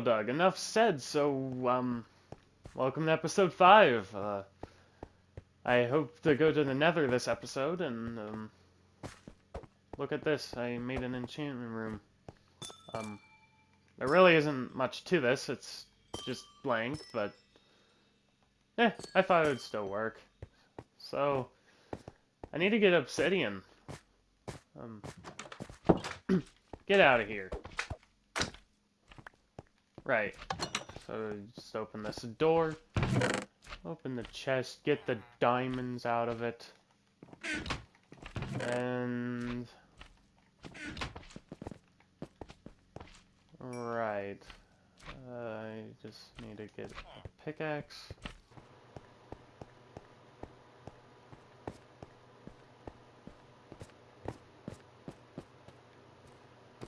Doug. Enough said, so, um, welcome to episode 5. Uh, I hope to go to the nether this episode, and, um, look at this. I made an enchantment room. Um, there really isn't much to this. It's just blank, but, eh, I thought it would still work. So, I need to get obsidian. Um, get out of here. Right. So just open this door. Open the chest. Get the diamonds out of it. And... Right. Uh, I just need to get a pickaxe.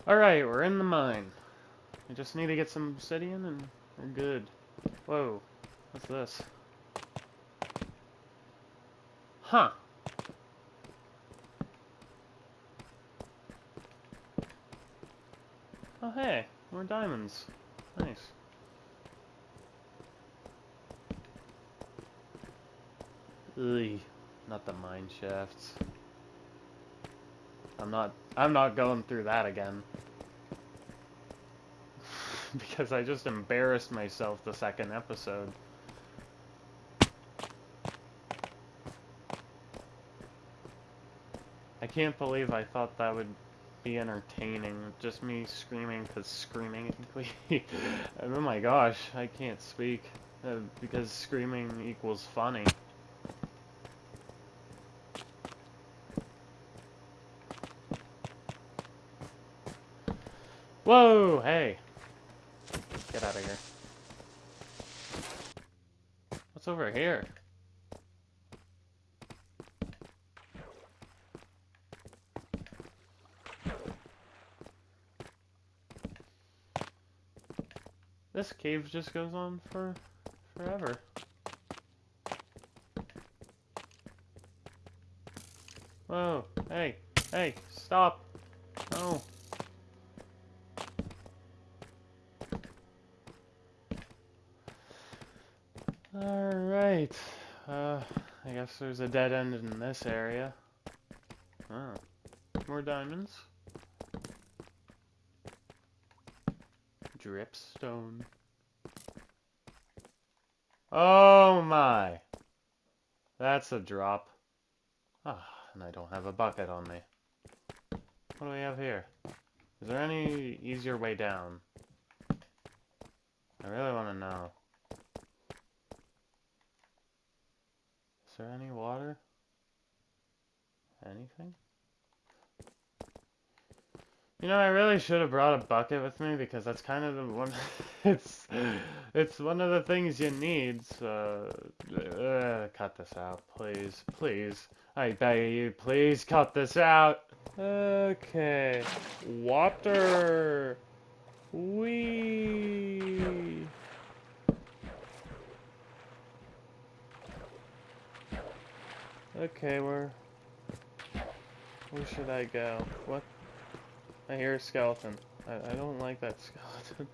Alright, we're in the mine. I just need to get some obsidian and we're good. Whoa, what's this? Huh. Oh hey, more diamonds. Nice. Ugh, not the mine shafts. I'm not I'm not going through that again. because I just embarrassed myself the second episode. I can't believe I thought that would be entertaining. Just me screaming because screaming. oh my gosh, I can't speak. Uh, because screaming equals funny. Whoa, hey. Out of here. What's over here? This cave just goes on for forever. Whoa, hey, hey, stop. No. Alright. Uh, I guess there's a dead end in this area. Oh. More diamonds. Dripstone. Oh my! That's a drop. Ah, and I don't have a bucket on me. What do we have here? Is there any easier way down? I really want to know. Is there any water? Anything? You know, I really should have brought a bucket with me because that's kind of the one. it's it's one of the things you need. So, uh, cut this out, please, please. I beg you, please cut this out. Okay, water. Wee. Okay, where... Where should I go? What? I hear a skeleton. I, I don't like that skeleton.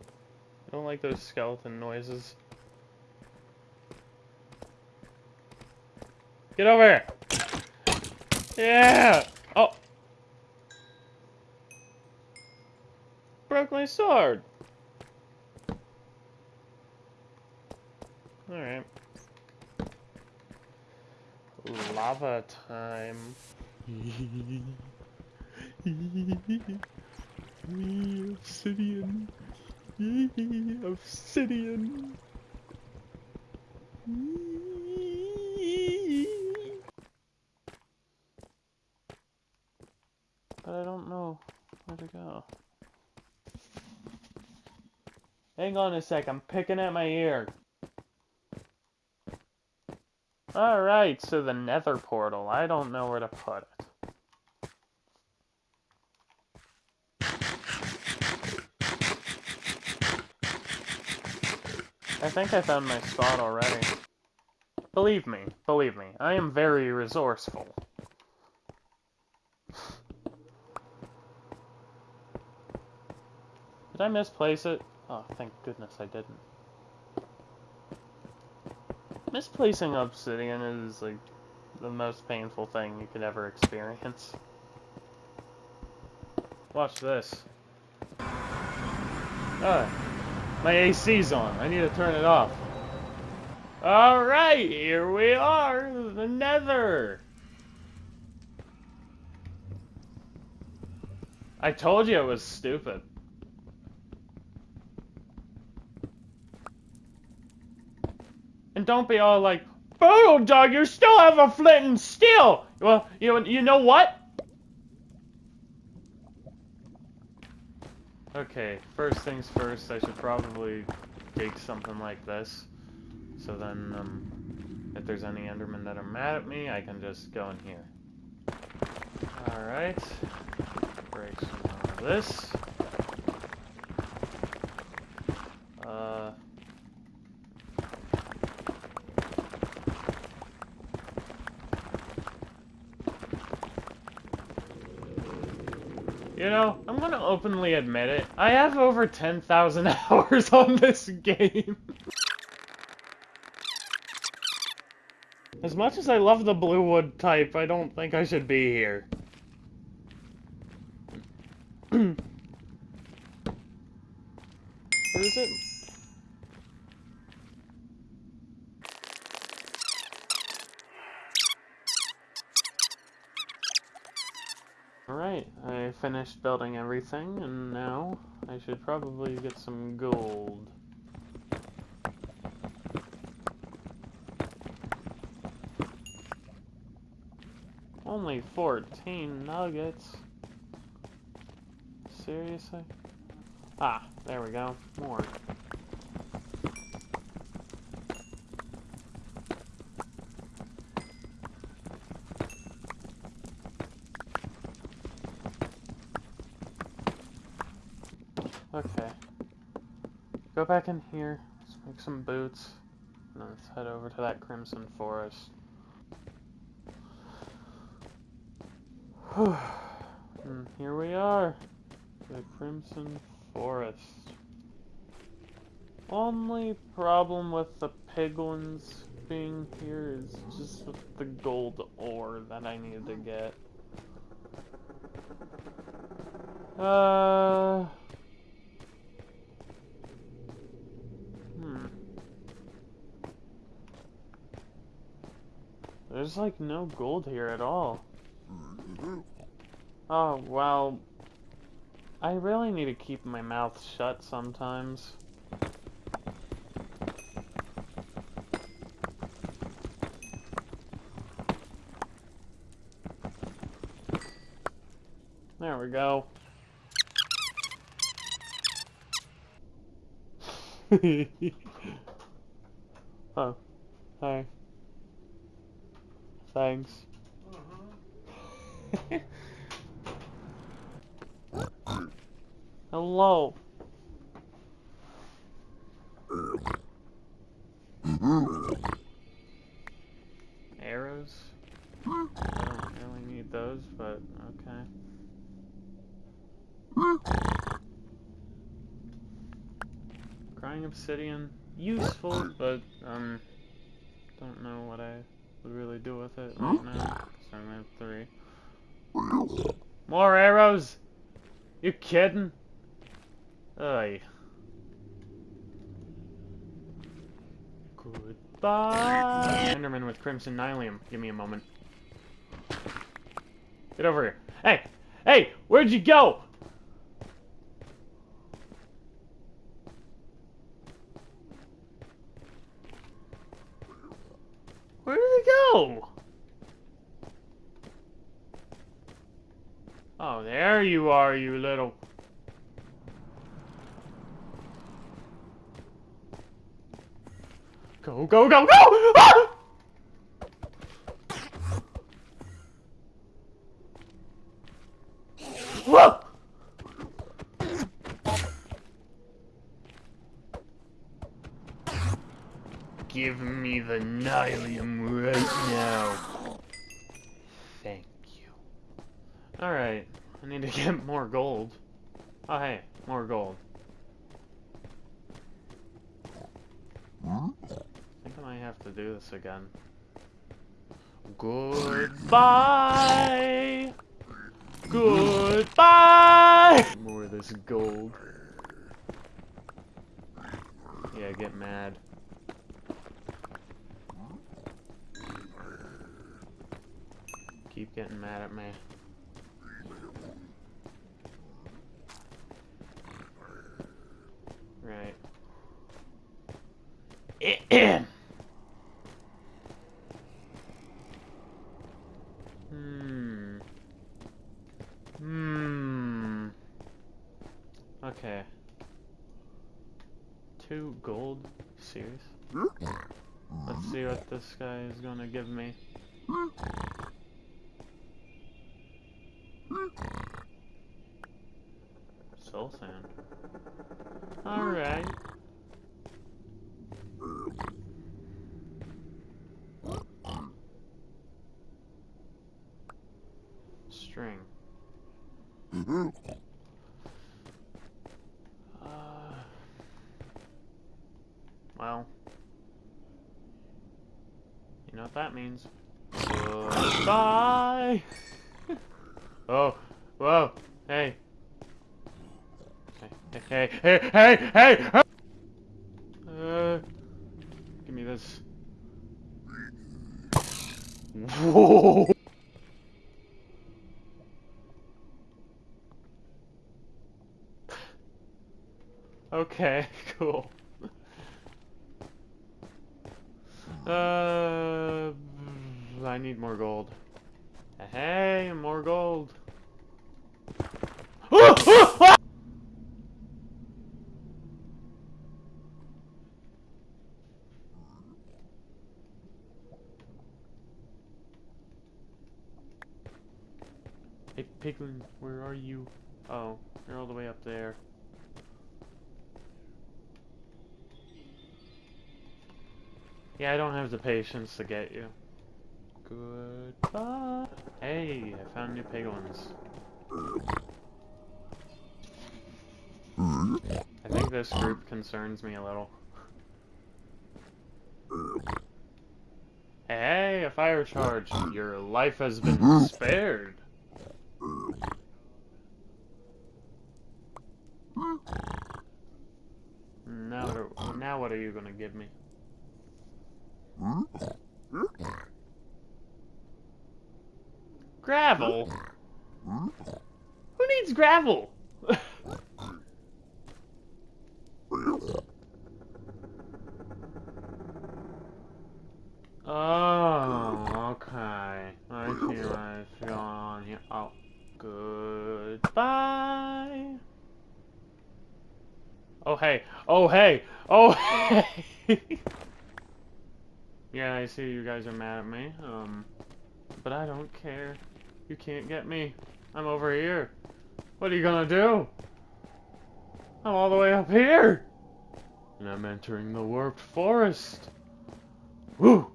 I don't like those skeleton noises. Get over here! Yeah! Oh! Broke my sword! Alright lava time. Obsidian. Obsidian. But I don't know where to go. Hang on a sec, I'm picking at my ear. Alright, so the nether portal. I don't know where to put it. I think I found my spot already. Believe me, believe me, I am very resourceful. Did I misplace it? Oh, thank goodness I didn't. Misplacing obsidian is, like, the most painful thing you could ever experience. Watch this. Ah, my AC's on. I need to turn it off. Alright, here we are, the nether. I told you it was stupid. Don't be all like, Boom, dog, you still have a flint and steel! Well, you know, you know what? Okay, first things first, I should probably take something like this. So then, um, if there's any Endermen that are mad at me, I can just go in here. Alright. Break some of this. Uh... You know, I'm gonna openly admit it. I have over 10,000 hours on this game. As much as I love the blue wood type, I don't think I should be here. It? Alright, I finished building everything, and now I should probably get some gold. Only 14 nuggets. Seriously? Ah, there we go. More. Okay. Go back in here, let's make some boots, and then let's head over to that Crimson Forest. and here we are, the Crimson Forest. Only problem with the piglins being here is just with the gold ore that I need to get. Uh... Hmm. There's like no gold here at all. Oh, well... I really need to keep my mouth shut sometimes. There we go. oh, hi. Thanks. Hello. Arrows? I don't really need those, but okay. Crying obsidian, useful, but um, don't know what I really do with it right now. So I'm at three. More arrows? You kidding? Ay. Goodbye. Enderman with Crimson Nylium. Give me a moment. Get over here. Hey! Hey! Where'd you go? Where did he go? Oh, there you are, you little... Go, go, go, go! Ah! Give me the Nylium now. Thank you. Alright, I need to get more gold. Oh hey, more gold. I think I might have to do this again. Goodbye! Goodbye! More of this gold. Yeah, get mad. Keep getting mad at me. Right. hmm. Hmm. Okay. Two gold? Serious? Let's see what this guy is gonna give me. Soul sand. Alright. String. Uh, well. You know what that means. Goodbye! oh, whoa, hey. Hey, hey, hey, hey, hey! Uh, give me this. Whoa! Okay, cool. Uh, I need more gold. Hey, more gold. Hey, Piglin, where are you? Oh, you're all the way up there. Yeah, I don't have the patience to get you. Goodbye. Hey, I found new piglins. I think this group concerns me a little. Hey, a fire charge. Your life has been spared. Now, now what are you gonna give me? Gravel? oh, okay. I see what's going on here. Oh, goodbye. Oh, hey. Oh, hey. Oh, hey. Yeah, I see you guys are mad at me, um, but I don't care. You can't get me. I'm over here. What are you gonna do? I'm all the way up here! And I'm entering the warped forest. Woo!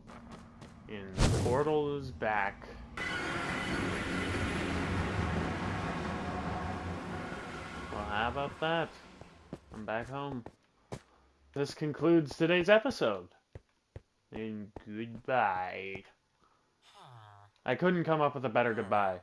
And the portal is back. Well, how about that? I'm back home. This concludes today's episode and goodbye. I couldn't come up with a better goodbye.